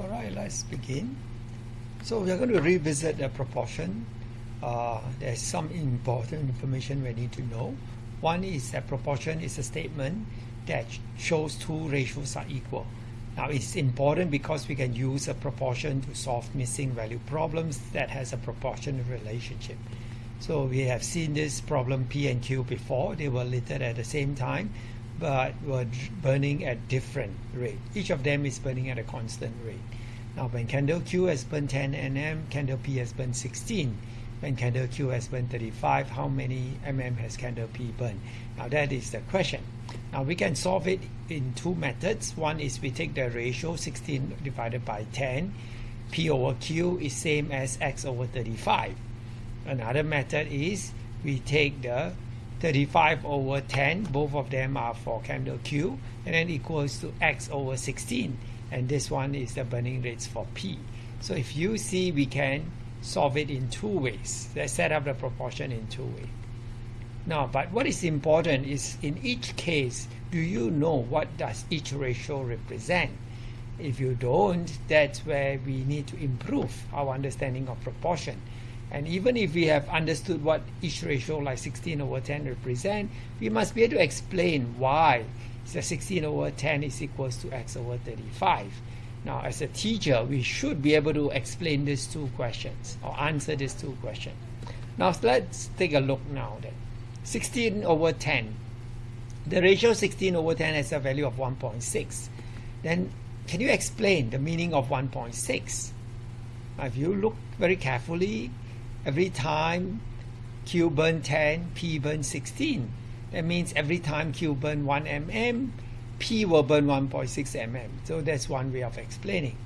All right, let's begin. So we are going to revisit the proportion. Uh, there's some important information we need to know. One is that proportion is a statement that shows two ratios are equal. Now it's important because we can use a proportion to solve missing value problems that has a proportional relationship. So we have seen this problem P and Q before. They were littered at the same time but were burning at different rate. Each of them is burning at a constant rate. Now when candle Q has burned 10 nm, candle P has burned 16. When candle Q has burned 35, how many mm has candle P burned? Now that is the question. Now we can solve it in two methods. One is we take the ratio 16 divided by 10. P over Q is same as X over 35. Another method is we take the 35 over 10 both of them are for candle Q and then equals to X over 16 and this one is the burning rates for P. So if you see we can solve it in two ways. Let's set up the proportion in two ways. Now but what is important is in each case do you know what does each ratio represent? If you don't that's where we need to improve our understanding of proportion and even if we have understood what each ratio like 16 over 10 represent, we must be able to explain why the 16 over 10 is equals to x over 35. Now, as a teacher, we should be able to explain these two questions or answer these two questions. Now, let's take a look now then. 16 over 10. The ratio 16 over 10 has a value of 1.6. Then, can you explain the meaning of 1.6? If you look very carefully, every time Q burn 10, P burn 16. That means every time Q burn 1 mm, P will burn 1.6 mm. So that's one way of explaining.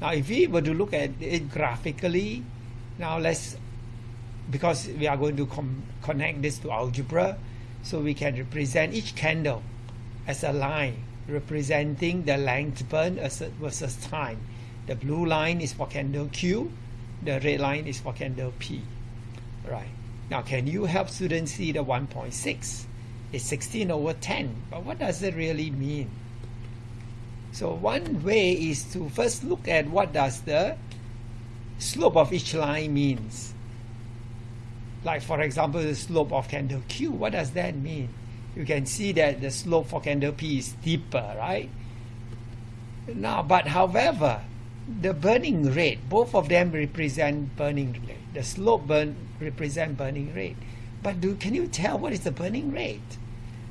Now if we were to look at it graphically, now let's, because we are going to connect this to algebra, so we can represent each candle as a line representing the length burn versus time. The blue line is for candle Q, the red line is for candle P. Right. Now, can you help students see the 1.6? It's 16 over 10, but what does it really mean? So one way is to first look at what does the slope of each line means. Like for example, the slope of candle Q, what does that mean? You can see that the slope for candle P is steeper, right? Now, but however, the burning rate, both of them represent burning rate. The slope burn represent burning rate. But do can you tell what is the burning rate?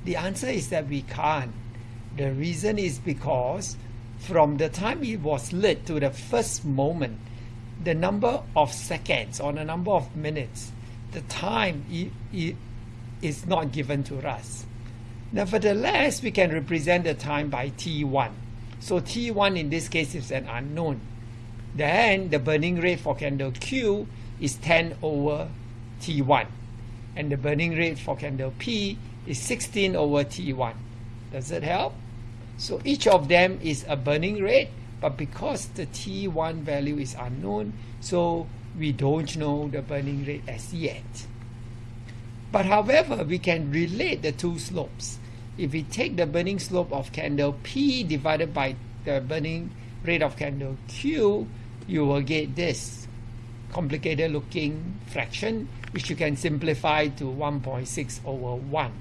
The answer is that we can't. The reason is because from the time it was lit to the first moment, the number of seconds or the number of minutes, the time is not given to us. Nevertheless, we can represent the time by T1. So T1 in this case is an unknown. Then the burning rate for candle Q is 10 over T1. And the burning rate for candle P is 16 over T1. Does it help? So each of them is a burning rate, but because the T1 value is unknown, so we don't know the burning rate as yet. But however, we can relate the two slopes if we take the burning slope of candle P divided by the burning rate of candle Q, you will get this complicated looking fraction, which you can simplify to 1.6 over 1.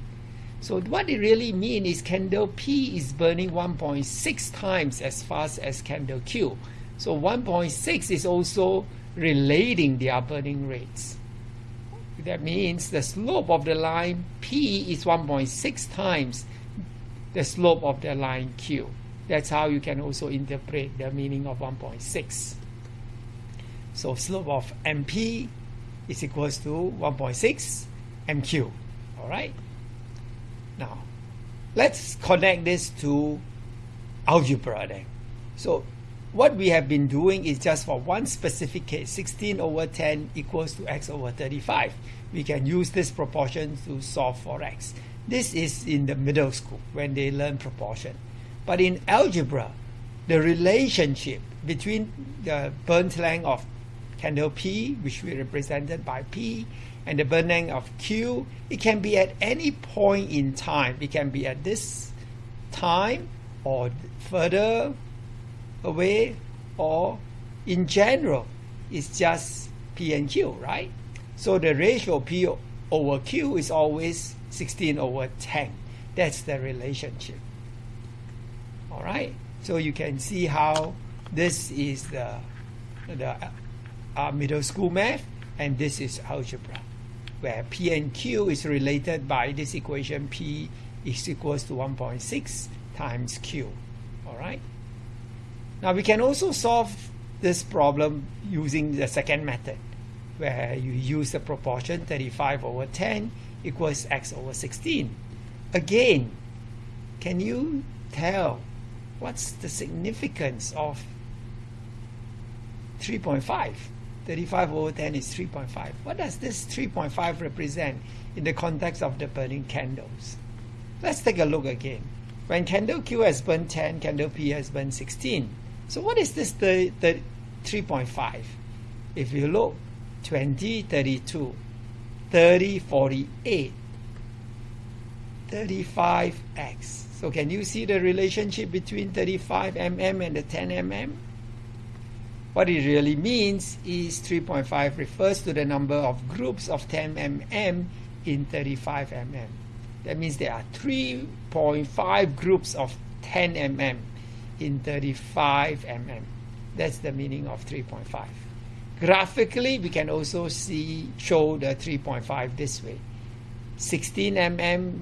So what it really means is candle P is burning 1.6 times as fast as candle Q. So 1.6 is also relating their burning rates. That means the slope of the line P is 1.6 times the slope of the line Q. That's how you can also interpret the meaning of 1.6. So slope of MP is equals to 1.6 MQ. All right. Now, let's connect this to algebra then. So what we have been doing is just for one specific case, 16 over 10 equals to x over 35. We can use this proportion to solve for x. This is in the middle school when they learn proportion. But in algebra, the relationship between the burnt length of candle P, which we represented by P, and the burn length of Q, it can be at any point in time. It can be at this time or further away or in general it's just P and Q, right? So the ratio P over Q is always 16 over 10. That's the relationship. All right. So you can see how this is the the uh, middle school math, and this is algebra, where P and Q is related by this equation P is equals to 1.6 times Q. All right. Now we can also solve this problem using the second method, where you use the proportion 35 over 10 equals x over 16. Again, can you tell what's the significance of 3.5? 35 over 10 is 3.5. What does this 3.5 represent in the context of the burning candles? Let's take a look again. When candle Q has burned 10, candle P has burned 16. So what is this 3.5? If you look, 20, 32, 30, 48, 35x. So can you see the relationship between 35 mm and the 10 mm? What it really means is 3.5 refers to the number of groups of 10 mm in 35 mm. That means there are 3.5 groups of 10 mm in 35 mm. That's the meaning of 3.5. Graphically, we can also see show the 3.5 this way. 16 mm,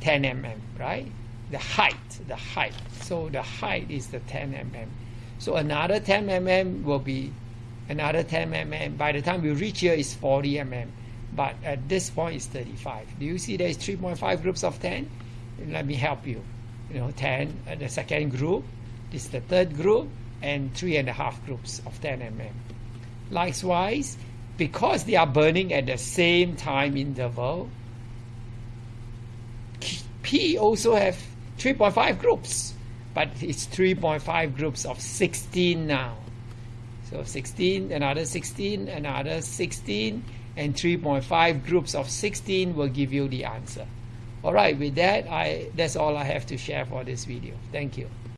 10 mm, right? The height, the height. So the height is the 10 mm. So another 10 mm will be another 10 mm. By the time we reach here, it's 40 mm but at this point it's 35. Do you see there is 3.5 groups of 10? Let me help you. You know, 10, uh, the second group, this is the third group, and three and a half groups of 10 mm. Likewise, because they are burning at the same time interval, P also have 3.5 groups, but it's 3.5 groups of 16 now. So 16, another 16, another 16, and 3.5 groups of 16 will give you the answer. All right, with that, I that's all I have to share for this video. Thank you.